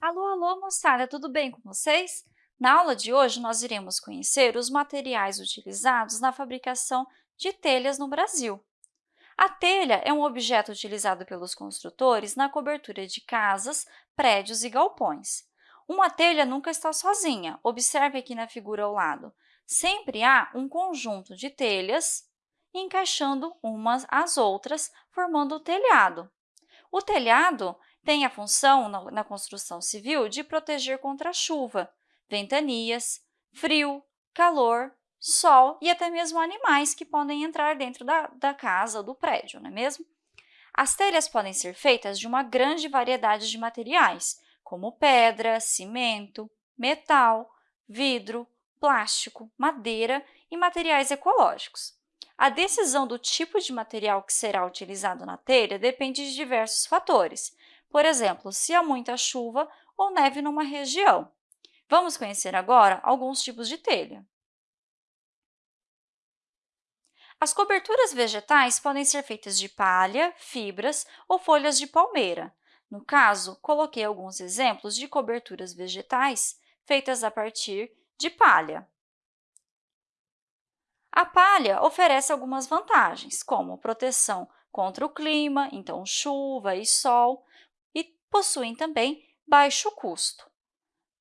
Alô, alô, moçada, tudo bem com vocês? Na aula de hoje, nós iremos conhecer os materiais utilizados na fabricação de telhas no Brasil. A telha é um objeto utilizado pelos construtores na cobertura de casas, prédios e galpões. Uma telha nunca está sozinha, observe aqui na figura ao lado. Sempre há um conjunto de telhas encaixando umas às outras, formando o telhado. O telhado tem a função, na construção civil, de proteger contra chuva, ventanias, frio, calor, sol e até mesmo animais que podem entrar dentro da, da casa ou do prédio, não é mesmo? As telhas podem ser feitas de uma grande variedade de materiais, como pedra, cimento, metal, vidro, plástico, madeira e materiais ecológicos. A decisão do tipo de material que será utilizado na telha depende de diversos fatores, por exemplo, se há muita chuva ou neve numa região. Vamos conhecer agora alguns tipos de telha. As coberturas vegetais podem ser feitas de palha, fibras ou folhas de palmeira. No caso, coloquei alguns exemplos de coberturas vegetais feitas a partir de palha. A palha oferece algumas vantagens, como proteção contra o clima, então chuva e sol, possuem também baixo custo.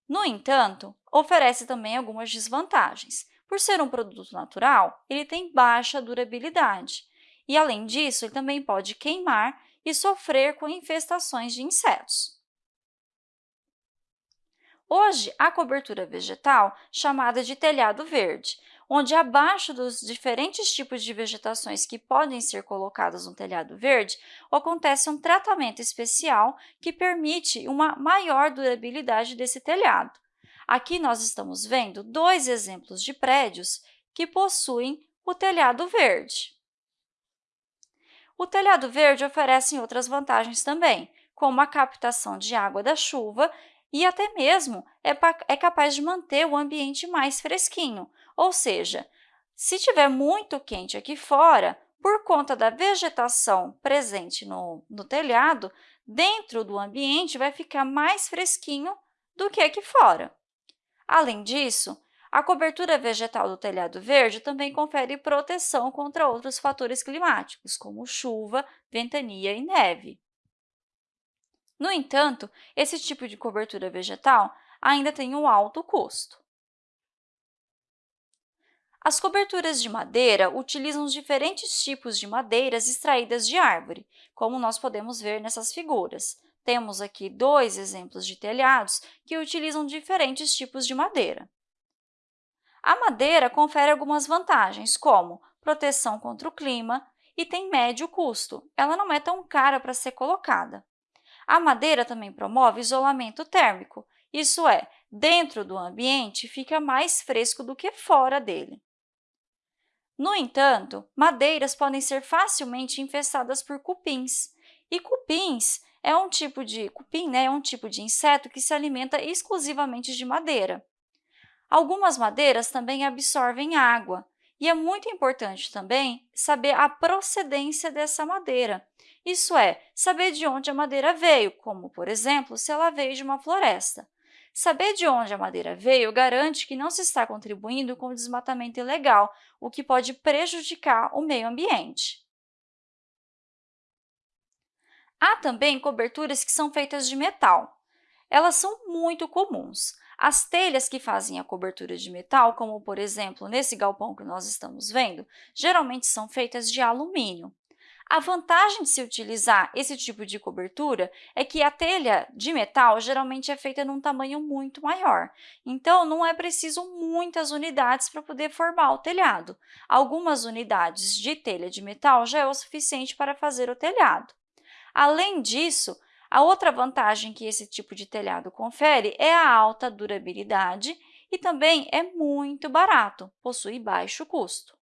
No entanto, oferece também algumas desvantagens. Por ser um produto natural, ele tem baixa durabilidade e, além disso, ele também pode queimar e sofrer com infestações de insetos. Hoje, a cobertura vegetal, chamada de telhado verde, onde abaixo dos diferentes tipos de vegetações que podem ser colocadas no telhado verde, acontece um tratamento especial que permite uma maior durabilidade desse telhado. Aqui nós estamos vendo dois exemplos de prédios que possuem o telhado verde. O telhado verde oferece outras vantagens também, como a captação de água da chuva e até mesmo é, é capaz de manter o ambiente mais fresquinho, ou seja, se estiver muito quente aqui fora, por conta da vegetação presente no, no telhado, dentro do ambiente vai ficar mais fresquinho do que aqui fora. Além disso, a cobertura vegetal do telhado verde também confere proteção contra outros fatores climáticos, como chuva, ventania e neve. No entanto, esse tipo de cobertura vegetal ainda tem um alto custo. As coberturas de madeira utilizam os diferentes tipos de madeiras extraídas de árvore, como nós podemos ver nessas figuras. Temos aqui dois exemplos de telhados que utilizam diferentes tipos de madeira. A madeira confere algumas vantagens, como proteção contra o clima e tem médio custo. Ela não é tão cara para ser colocada. A madeira também promove isolamento térmico, isso é, dentro do ambiente fica mais fresco do que fora dele. No entanto, madeiras podem ser facilmente infestadas por cupins, e cupins é um tipo de cupim, né, é um tipo de inseto que se alimenta exclusivamente de madeira. Algumas madeiras também absorvem água, e é muito importante também saber a procedência dessa madeira, isso é, saber de onde a madeira veio, como, por exemplo, se ela veio de uma floresta. Saber de onde a madeira veio garante que não se está contribuindo com o desmatamento ilegal, o que pode prejudicar o meio ambiente. Há também coberturas que são feitas de metal. Elas são muito comuns. As telhas que fazem a cobertura de metal, como, por exemplo, nesse galpão que nós estamos vendo, geralmente são feitas de alumínio. A vantagem de se utilizar esse tipo de cobertura é que a telha de metal geralmente é feita num tamanho muito maior, então não é preciso muitas unidades para poder formar o telhado. Algumas unidades de telha de metal já é o suficiente para fazer o telhado. Além disso, a outra vantagem que esse tipo de telhado confere é a alta durabilidade e também é muito barato, possui baixo custo.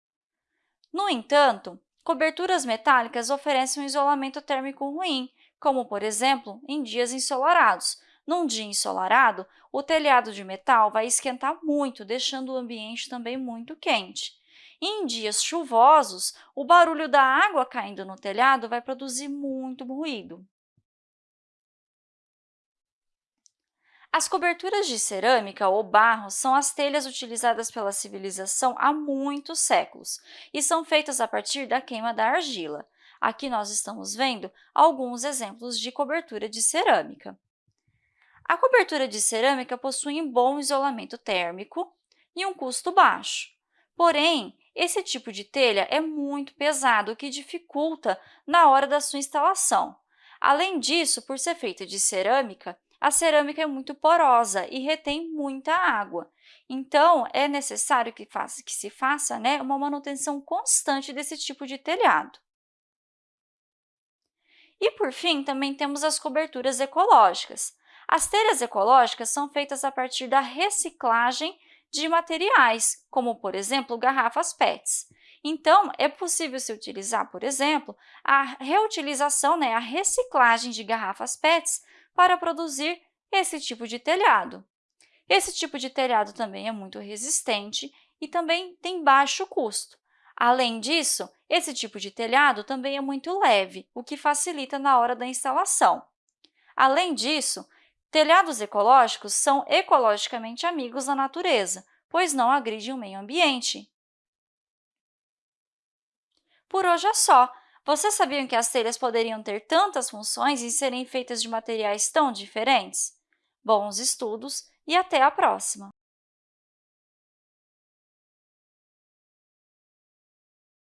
No entanto, Coberturas metálicas oferecem um isolamento térmico ruim, como, por exemplo, em dias ensolarados. Num dia ensolarado, o telhado de metal vai esquentar muito, deixando o ambiente também muito quente. E em dias chuvosos, o barulho da água caindo no telhado vai produzir muito ruído. As coberturas de cerâmica ou barro são as telhas utilizadas pela civilização há muitos séculos e são feitas a partir da queima da argila. Aqui nós estamos vendo alguns exemplos de cobertura de cerâmica. A cobertura de cerâmica possui um bom isolamento térmico e um custo baixo. Porém, esse tipo de telha é muito pesado, o que dificulta na hora da sua instalação. Além disso, por ser feita de cerâmica, a cerâmica é muito porosa e retém muita água. Então, é necessário que, faça, que se faça né, uma manutenção constante desse tipo de telhado. E, por fim, também temos as coberturas ecológicas. As telhas ecológicas são feitas a partir da reciclagem de materiais, como, por exemplo, garrafas PETs. Então, é possível se utilizar, por exemplo, a reutilização, né, a reciclagem de garrafas PETs para produzir esse tipo de telhado. Esse tipo de telhado também é muito resistente e também tem baixo custo. Além disso, esse tipo de telhado também é muito leve, o que facilita na hora da instalação. Além disso, telhados ecológicos são ecologicamente amigos da natureza, pois não agridem o meio ambiente. Por hoje é só. Vocês sabiam que as telhas poderiam ter tantas funções e serem feitas de materiais tão diferentes? Bons estudos e até a próxima!